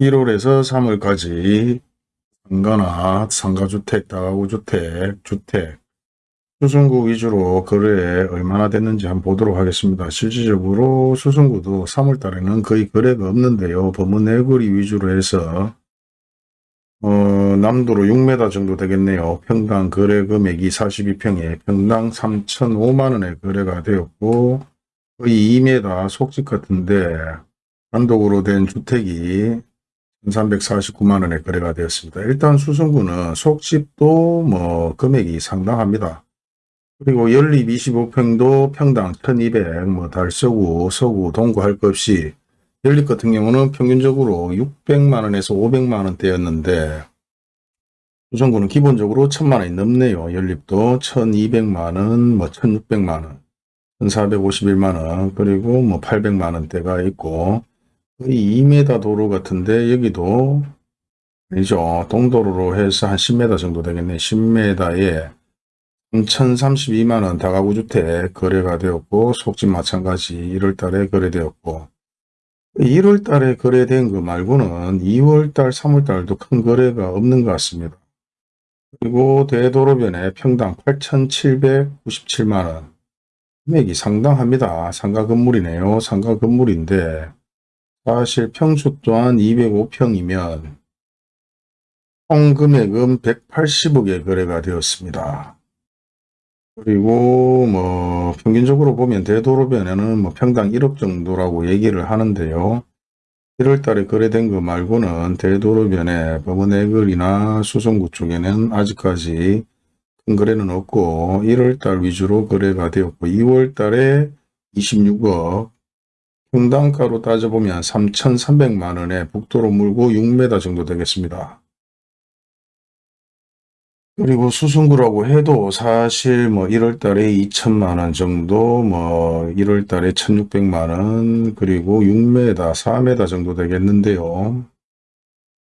1월에서 3월까지 상가나 상가주택, 다가구주택, 주택, 수승구 위주로 거래 얼마나 됐는지 한번 보도록 하겠습니다. 실질적으로 수승구도 3월 달에는 거의 거래가 없는데요. 범은 내거리 위주로 해서 어, 남도로 6m 정도 되겠네요. 평당 거래 금액이 42평에 평당 3,005만원에 거래가 되었고 거의 2m 속집 같은데 단독으로 된 주택이 1349만원에 거래가 되었습니다. 일단 수성구는 속집도 뭐 금액이 상당합니다. 그리고 연립 25평도 평당 1200, 뭐 달서구, 서구, 동구 할 것 없이 연립 같은 경우는 평균적으로 600만원에서 500만원대였는데 수성구는 기본적으로 1000만원이 넘네요. 연립도 1200만원, 뭐 1600만원, 1451만원, 그리고 뭐 800만원대가 있고 거의 2m 도로 같은데 여기도 아니죠. 동도로로 해서 한 10m 정도 되겠네. 10m에 3,032만원 다가구 주택 거래가 되었고 속집 마찬가지 1월달에 거래되었고 1월달에 거래된 거 말고는 2월달, 3월달도 큰 거래가 없는 것 같습니다. 그리고 대도로변에 평당 8,797만원 금액이 상당합니다. 상가 건물이네요. 상가 건물인데 사실 평수 또한 205평이면 총 금액은 180억에 거래가 되었습니다. 그리고 뭐 평균적으로 보면 대도로변에는 뭐 평당 1억 정도라고 얘기를 하는데요. 1월 달에 거래된 거 말고는 대도로변에 법원의거리나 수성구 쪽에는 아직까지 큰 거래는 없고 1월 달 위주로 거래가 되었고 2월 달에 26억 평당가로 따져보면 3,300만원에 북도로 물고 6m 정도 되겠습니다. 그리고 수승구라고 해도 사실 뭐 1월 달에 2천만 원 정도, 뭐 1월 달에 1600만 원, 그리고 6m, 4m 정도 되겠는데요.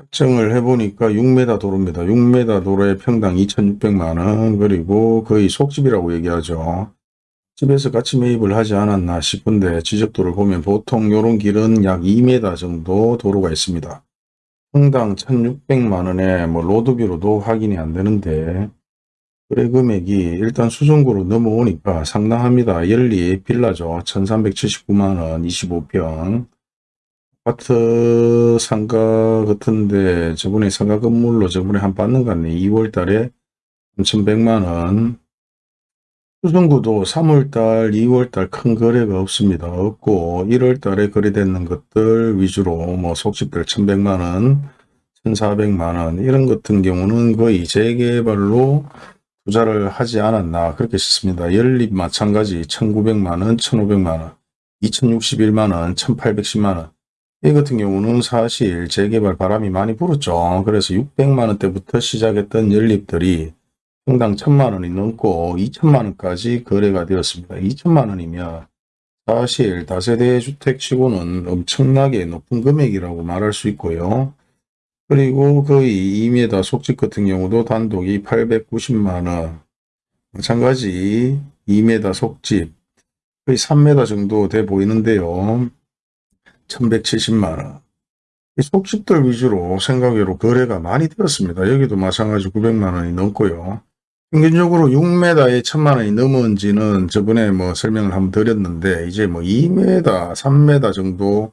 측정을 해보니까 6m 도로입니다. 6m 도로에 평당 2600만 원, 그리고 거의 속집이라고 얘기하죠. 집에서 같이 매입을 하지 않았나 싶은데 지적도를 보면 보통 이런 길은 약 2m 정도 도로가 있습니다. 평당 1600만원에 뭐 로드뷰로도 확인이 안 되는데 거래 금액이 일단 수성구로 넘어오니까 상당합니다. 연리 빌라죠. 1379만원 25평 아파트 상가 같은데 저번에 상가 건물로 저번에 한 받는 것 같네. 2월 달에 3100만원 수성구도 3월달, 2월달 큰 거래가 없습니다. 없고 1월달에 거래되는 것들 위주로 뭐 속집들 1100만원, 1400만원 이런 같은 경우는 거의 재개발로 투자를 하지 않았나 그렇게 싶습니다. 연립 마찬가지 1900만원, 1500만원, 2061만원, 1810만원 이 같은 경우는 사실 재개발 바람이 많이 불었죠. 그래서 600만원대부터 시작했던 연립들이 평당 천만 원이 넘고 2천만 원까지 거래가 되었습니다. 2천만 원이면 사실 다세대 주택치고는 엄청나게 높은 금액이라고 말할 수 있고요. 그리고 거의 2m 속집 같은 경우도 단독이 890만 원 마찬가지 2m 속집 거의 3m 정도 돼 보이는데요. 1170만 원 속집들 위주로 생각외로 거래가 많이 되었습니다. 여기도 마찬가지 900만 원이 넘고요. 평균적으로 6m에 1000만 원이 넘은지는 저번에 뭐 설명을 한번 드렸는데 이제 뭐 2m, 3m 정도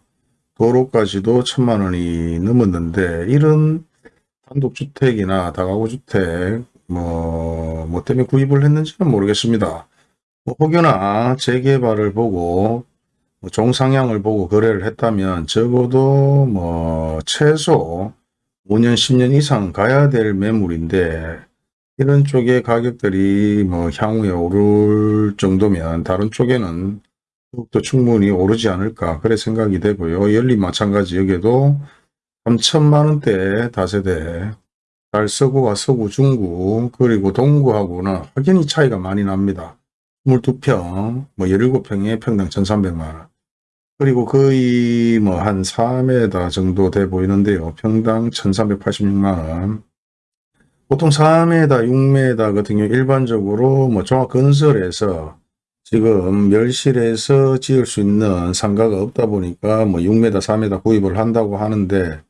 도로까지도 1000만 원이 넘었는데 이런 단독주택이나 다가구주택 뭐, 뭐 때문에 구입을 했는지는 모르겠습니다. 뭐 혹여나 재개발을 보고 뭐 종상향을 보고 거래를 했다면 적어도 뭐 최소 5년 10년 이상 가야 될 매물인데 이런 쪽의 가격들이 뭐 향후에 오를 정도면 다른 쪽에는 더욱더 충분히 오르지 않을까 그래 생각이 되고요. 연립 마찬가지 여기에도 3천만 원대 다세대 달서구와 서구 중구 그리고 동구하고는 확연히 차이가 많이 납니다. 22평 뭐 17평에 평당 1300만원 그리고 거의 뭐한 4m 정도 돼 보이는데요. 평당 1386만원 보통 4m, 6m 같은 경우 일반적으로 뭐 종합 건설에서 지금 멸실에서 지을 수 있는 상가가 없다 보니까 뭐 6m, 4m 구입을 한다고 하는데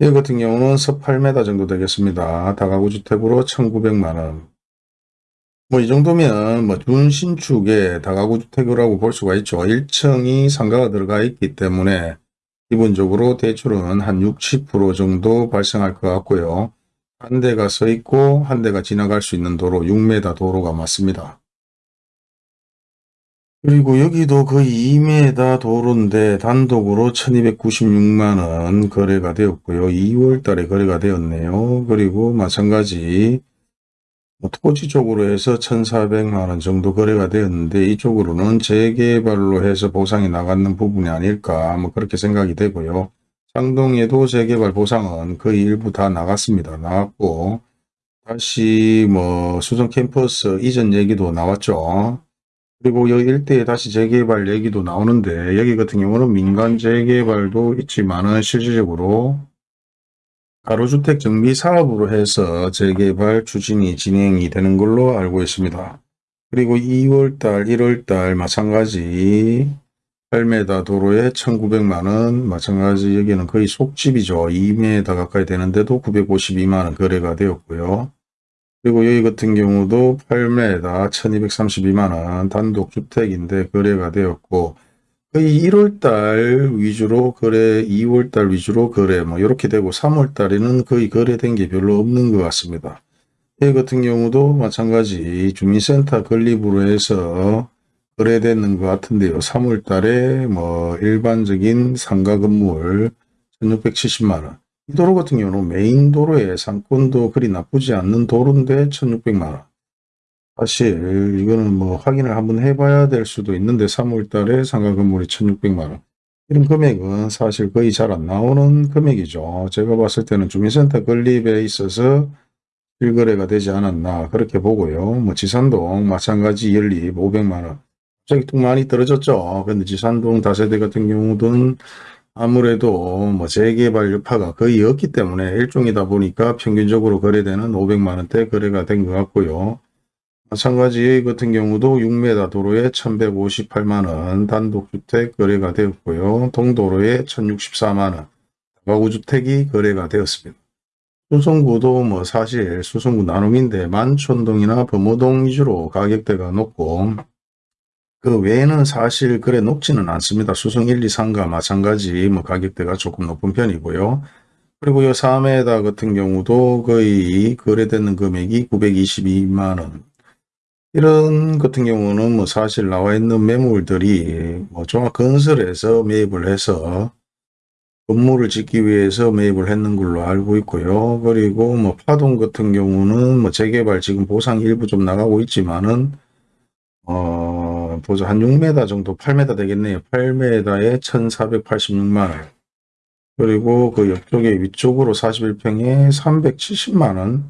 이 같은 경우는 서 8m 정도 되겠습니다. 다가구 주택으로 1900만원. 뭐 이 정도면 뭐 준신축의 다가구 주택이라고 볼 수가 있죠. 1층이 상가가 들어가 있기 때문에 기본적으로 대출은 한 60, 70% 정도 발생할 것 같고요. 한 대가 서 있고 한 대가 지나갈 수 있는 도로 6m 도로가 맞습니다. 그리고 여기도 거의 2m 도로인데 단독으로 1296만원 거래가 되었고요. 2월 달에 거래가 되었네요. 그리고 마찬가지 뭐 토지 쪽으로 해서 1,400만원 정도 거래가 되었는데 이쪽으로는 재개발로 해서 보상이 나가는 부분이 아닐까 뭐 그렇게 생각이 되고요. 상동에도 재개발 보상은 거의 일부 다 나갔습니다. 나왔고 다시 뭐 수성 캠퍼스 이전 얘기도 나왔죠. 그리고 여기 일대에 다시 재개발 얘기도 나오는데 여기 같은 경우는 민간 재개발도 있지만은 실질적으로 가로주택 정비 사업으로 해서 재개발 추진이 진행이 되는 걸로 알고 있습니다. 그리고 2월달, 1월달 마찬가지 8m 도로에 1900만원 마찬가지 여기는 거의 속집이죠. 2m 가까이 되는데도 952만원 거래가 되었고요. 그리고 여기 같은 경우도 8m 1232만원 단독주택인데 거래가 되었고 거의 1월달 위주로 거래, 2월달 위주로 거래, 뭐 이렇게 되고 3월달에는 거의 거래된 게 별로 없는 것 같습니다. 이 같은 경우도 마찬가지 주민센터 건립으로 해서 거래되는 것 같은데요. 3월 달에 뭐 일반적인 상가 건물 1670만원. 이 도로 같은 경우는 메인 도로에 상권도 그리 나쁘지 않는 도로인데 1600만원. 사실 이거는 뭐 확인을 한번 해봐야 될 수도 있는데 3월 달에 상가 건물이 1600만원 이런 금액은 사실 거의 잘 안 나오는 금액이죠. 제가 봤을 때는 주민센터 건립에 있어서 실거래가 되지 않았나 그렇게 보고요. 뭐 지산동 마찬가지 연립 500만원 갑자기 뚝 많이 떨어졌죠. 근데 지산동 다세대 같은 경우는 아무래도 뭐 재개발 여파가 거의 없기 때문에 일종이다 보니까 평균적으로 거래되는 500만원대 거래가 된 것 같고요. 마찬가지 같은 경우도 6m 도로에 1158만원 단독주택 거래가 되었고요. 동도로에 1064만원 가구주택이 거래가 되었습니다. 수성구도 뭐 사실 수성구 나눔인데 만촌동이나 범호동 위주로 가격대가 높고 그 외에는 사실 그래 높지는 않습니다. 수성 1, 2, 3과 마찬가지 뭐 가격대가 조금 높은 편이고요. 그리고 요 4m 같은 경우도 거의 거래되는 금액이 922만원 이런 같은 경우는 뭐 사실 나와 있는 매물들이 뭐 종합건설에서 매입을 해서 건물을 짓기 위해서 매입을 했는 걸로 알고 있고요. 그리고 뭐 파동 같은 경우는 뭐 재개발 지금 보상 일부 좀 나가고 있지만은 어 보자 한 6m 정도 8m 되겠네요. 8m에 1486만원 그리고 그 옆쪽에 위쪽으로 41평에 370만원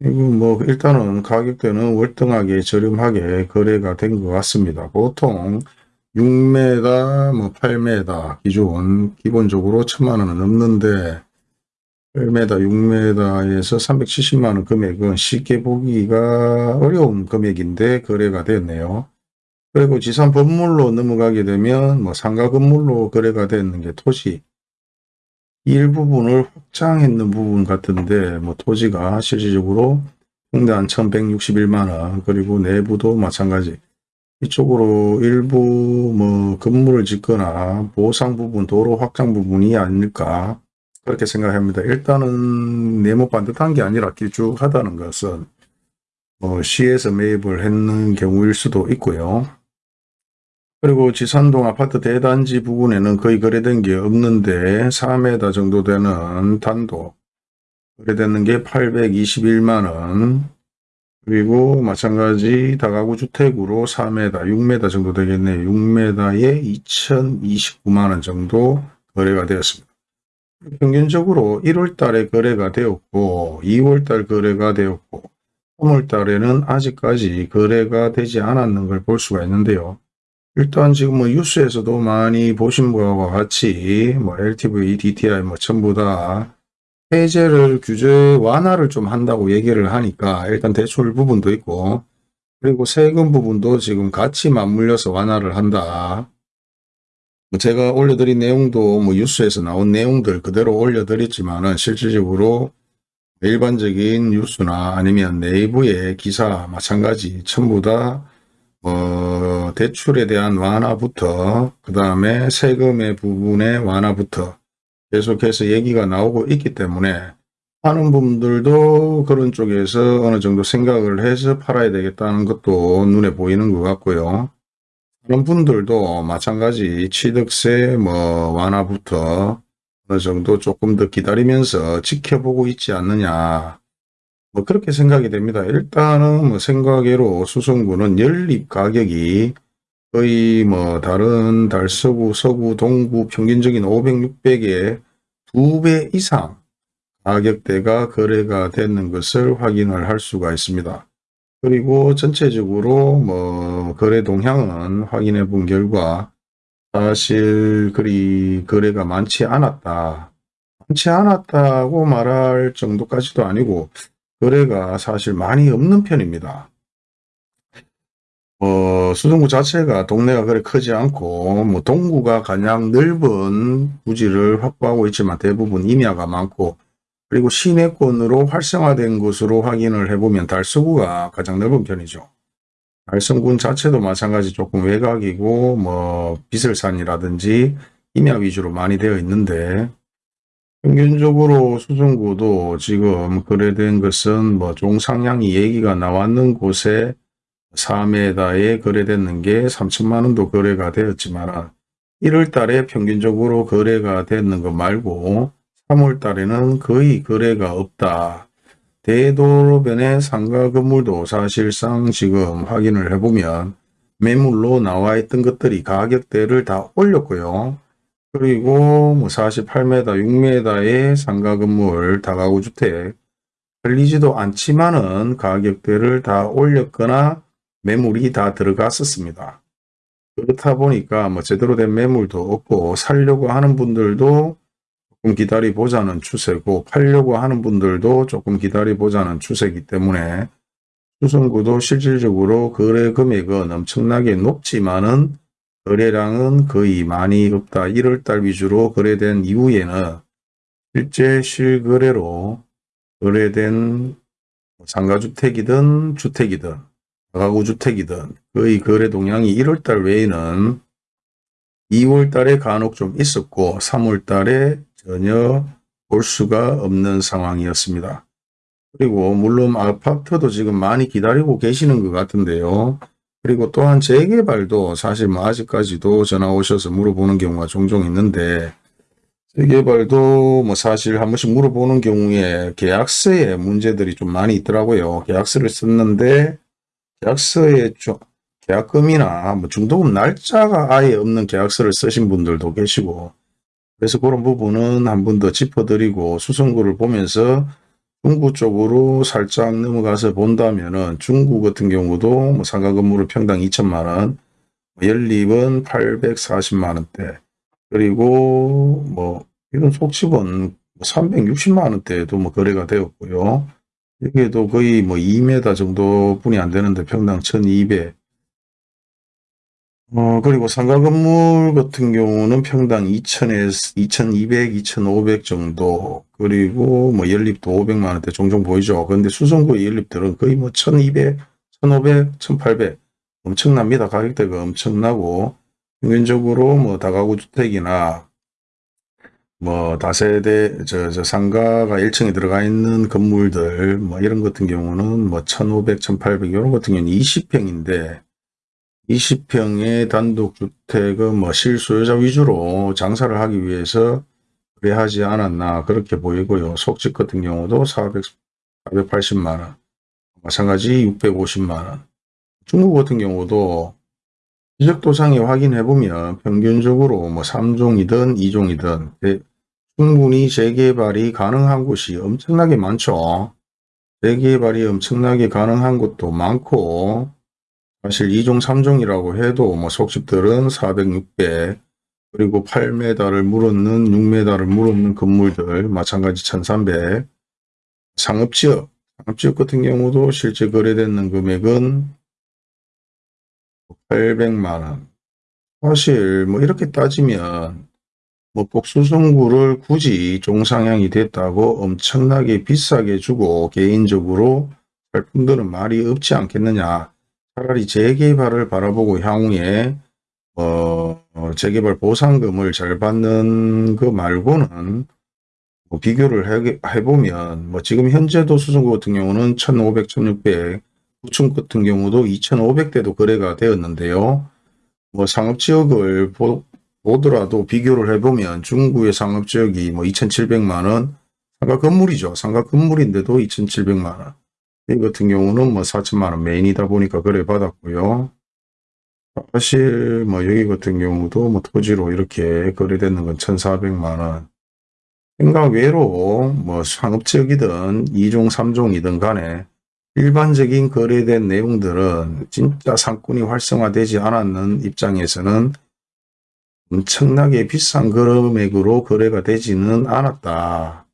이거 뭐 일단은 가격대는 월등하게 저렴하게 거래가 된 것 같습니다. 보통 6m, 뭐 8m 기준 기본적으로 천만원은 넘는데 8m, 6m에서 370만원 금액은 쉽게 보기가 어려운 금액인데 거래가 되었네요. 그리고 지산 건물로 넘어가게 되면 뭐 상가 건물로 거래가 되는 게 토지 일부분을 확장했는 부분 같은데 뭐 토지가 실질적으로 한 1161만원 그리고 내부도 마찬가지 이쪽으로 일부 뭐 건물을 짓거나 보상 부분 도로 확장 부분이 아닐까 그렇게 생각합니다. 일단은 네모 반듯한 게 아니라 길쭉하다는 것은 뭐 시에서 매입을 했는 경우일 수도 있고요. 그리고 지산동 아파트 대단지 부근에는 거의 거래된 게 없는데 4m 정도 되는 단독 거래되는 게 821만원 그리고 마찬가지 다가구 주택으로 4m, 6m 정도 되겠네요. 6m에 2029만원 정도 거래가 되었습니다. 평균적으로 1월 달에 거래가 되었고 2월 달 거래가 되었고 3월 달에는 아직까지 거래가 되지 않았는 걸 볼 수가 있는데요. 일단 지금 뭐 뉴스에서도 많이 보신 바와 같이 뭐 LTV, DTI 뭐 전부 다 해제를 규제 완화를 좀 한다고 얘기를 하니까 일단 대출 부분도 있고 그리고 세금 부분도 지금 같이 맞물려서 완화를 한다. 뭐 제가 올려드린 내용도 뭐 뉴스에서 나온 내용들 그대로 올려드렸지만은 실질적으로 일반적인 뉴스나 아니면 내부의 기사 마찬가지 전부 다 어, 대출에 대한 완화부터 그 다음에 세금의 부분의 완화부터 계속해서 얘기가 나오고 있기 때문에 하는 분들도 그런 쪽에서 어느 정도 생각을 해서 팔아야 되겠다는 것도 눈에 보이는 것 같고요. 그런 분들도 마찬가지 취득세 뭐 완화부터 어느 정도 조금 더 기다리면서 지켜보고 있지 않느냐. 뭐 그렇게 생각이 됩니다. 일단은 뭐 생각외로 수성구는 연립 가격이 거의 뭐 다른 달서구, 서구, 동구 평균적인 500, 600의 두배 이상 가격대가 거래가 되는 것을 확인을 할 수가 있습니다. 그리고 전체적으로 뭐 거래 동향은 확인해 본 결과 사실 그리 거래가 많지 않았다. 많지 않았다고 말할 정도까지도 아니고 거래가 사실 많이 없는 편입니다. 어, 수성구 자체가 동네가 그리 크지 않고 뭐 동구가 가장 넓은 부지를 확보하고 있지만 대부분 임야가 많고 그리고 시내권으로 활성화된 것으로 확인을 해보면 달서구가 가장 넓은 편이죠. 달성군 자체도 마찬가지 조금 외곽이고 뭐 비설산이라든지 임야 위주로 많이 되어 있는데 평균적으로 수성구도 지금 거래된 것은 뭐 종상량이 얘기가 나왔는 곳에 4m에 거래됐는 게 3천만 원도 거래가 되었지만 1월 달에 평균적으로 거래가 됐는 것 말고 3월 달에는 거의 거래가 없다. 대도로변의 상가 건물도 사실상 지금 확인을 해보면 매물로 나와 있던 것들이 가격대를 다 올렸고요. 그리고 뭐 48m, 6m의 상가 건물 다가구 주택 걸리지도 않지만은 가격대를 다 올렸거나 매물이 다 들어갔었습니다. 그렇다 보니까 뭐 제대로 된 매물도 없고 살려고 하는 분들도 조금 기다려 보자는 추세고 팔려고 하는 분들도 조금 기다려 보자는 추세이기 때문에 수성구도 실질적으로 거래 금액은 엄청나게 높지만은 거래량은 거의 많이 없다. 1월달 위주로 거래된 이후에는 실제 실거래로 거래된 상가주택이든 주택이든 가구주택이든 거의 거래 동향이 1월달 외에는 2월달에 간혹 좀 있었고 3월달에 전혀 볼 수가 없는 상황이었습니다. 그리고 물론 아파트도 지금 많이 기다리고 계시는 것 같은데요. 그리고 또한 재개발도 사실 뭐 아직까지도 전화 오셔서 물어보는 경우가 종종 있는데 재개발도 뭐 사실 한 번씩 물어보는 경우에 계약서에 문제들이 좀 많이 있더라고요. 계약서를 썼는데 계약서에 좀 계약금이나 뭐 중도금 날짜가 아예 없는 계약서를 쓰신 분들도 계시고 그래서 그런 부분은 한 번 더 짚어드리고 수성구를 보면서 중구 쪽으로 살짝 넘어가서 본다면은 중구 같은 경우도 뭐 상가 건물을 평당 2천만 원, 연립은 840만 원대, 그리고 뭐 이런 속집은 360만 뭐 원대에도 뭐 거래가 되었고요. 여기에도 거의 뭐 2m 정도 뿐이 안 되는데 평당 1200, 어, 그리고 상가 건물 같은 경우는 평당 2,000에서 2,200, 2,500 정도, 그리고 뭐 연립도 500만 원대 종종 보이죠. 그런데 수성구의 연립들은 거의 뭐 1,200, 1,500, 1,800 엄청납니다. 가격대가 엄청나고 평균적으로 뭐 다가구 주택이나 뭐 다세대 저, 저 상가가 1층에 들어가 있는 건물들 뭐 이런 같은 경우는 뭐 1,500, 1,800 이런 같은 경우는 20평인데 20평의 단독주택은 뭐 실소유자 위주로 장사를 하기 위해서 그래하지 않았나 그렇게 보이고요. 속집 같은 경우도 400, 480만원 마찬가지 650만원 중국 같은 경우도 지적도상에 확인해보면 평균적으로 뭐 3종이든 2종이든 충분히 재개발이 가능한 곳이 엄청나게 많죠. 재개발이 엄청나게 가능한 곳도 많고 사실 2종, 3종이라고 해도 뭐 속집들은 400, 600 그리고 8m를 물었는 6m를 물었는 건물들 마찬가지 1300 상업지역, 상업지역 같은 경우도 실제 거래되는 금액은 800만원 사실 뭐 이렇게 따지면 뭐꼭 수성구를 굳이 종상향이 됐다고 엄청나게 비싸게 주고 개인적으로 살 분들은 말이 없지 않겠느냐. 차라리 재개발을 바라보고 향후에 어, 어, 재개발 보상금을 잘 받는 그 말고는 뭐 비교를 해, 해보면 뭐 지금 현재도 수성구 같은 경우는 1500, 1600, 구층 같은 경우도 2500대도 거래가 되었는데요. 뭐 상업지역을 보, 보더라도 비교를 해보면 중구의 상업지역이 뭐 2700만원 상가 건물이죠. 상가 건물인데도 2700만원 이 같은 경우는 뭐 4천만원 메인이다 보니까 거래 받았고요. 사실 뭐 여기 같은 경우도 뭐 토지로 이렇게 거래되는 건 1400만원 생각 외로 뭐 상업지역이든 2종 3종이든 간에 일반적인 거래된 내용들은 진짜 상권이 활성화되지 않았는 입장에서는 엄청나게 비싼 금액으로 거래가 되지는 않았다.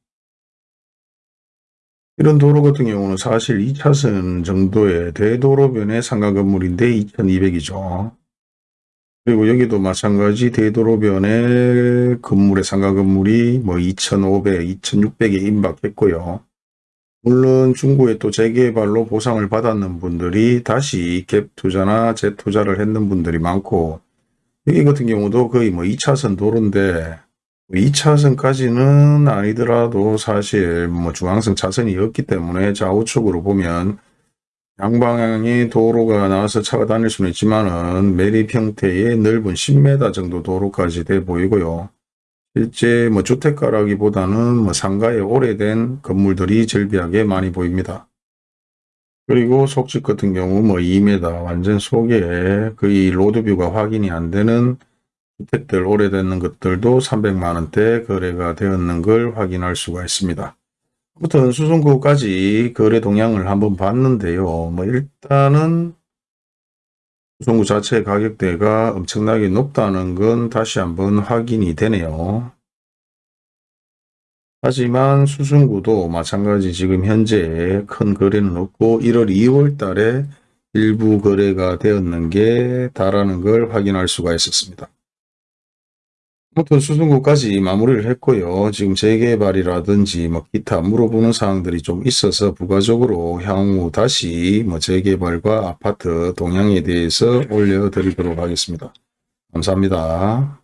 이런 도로 같은 경우는 사실 2차선 정도의 대도로변의 상가 건물인데 2200이죠. 그리고 여기도 마찬가지 대도로변의 건물의 상가 건물이 뭐 2500, 2600에 임박했고요. 물론 중구에 또 재개발로 보상을 받았는 분들이 다시 갭 투자나 재투자를 했는 분들이 많고 여기 같은 경우도 거의 뭐 2차선 도로인데 2차선까지는 아니더라도 사실 뭐 중앙선 차선이 없기 때문에 좌우측으로 보면 양방향의 도로가 나와서 차가 다닐 수는 있지만은 매립 형태의 넓은 10m 정도 도로까지 돼 보이고요. 실제 뭐 주택가라기보다는 뭐 상가에 오래된 건물들이 절비하게 많이 보입니다. 그리고 속집 같은 경우 뭐 2m 완전 속에 거의 로드뷰가 확인이 안 되는 주택들 오래되는 것들도 300만원대 거래가 되었는 걸 확인할 수가 있습니다. 아무튼 수성구까지 거래 동향을 한번 봤는데요. 뭐 일단은 수성구 자체 가격대가 엄청나게 높다는 건 다시 한번 확인이 되네요. 하지만 수성구도 마찬가지 지금 현재 큰 거래는 없고 1월 2월 달에 일부 거래가 되었는 게 다라는 걸 확인할 수가 있었습니다. 아무튼 수성구까지 마무리를 했고요. 지금 재개발이라든지 뭐 기타 물어보는 사항들이 좀 있어서 부가적으로 향후 다시 뭐 재개발과 아파트 동향에 대해서 올려드리도록 하겠습니다. 감사합니다.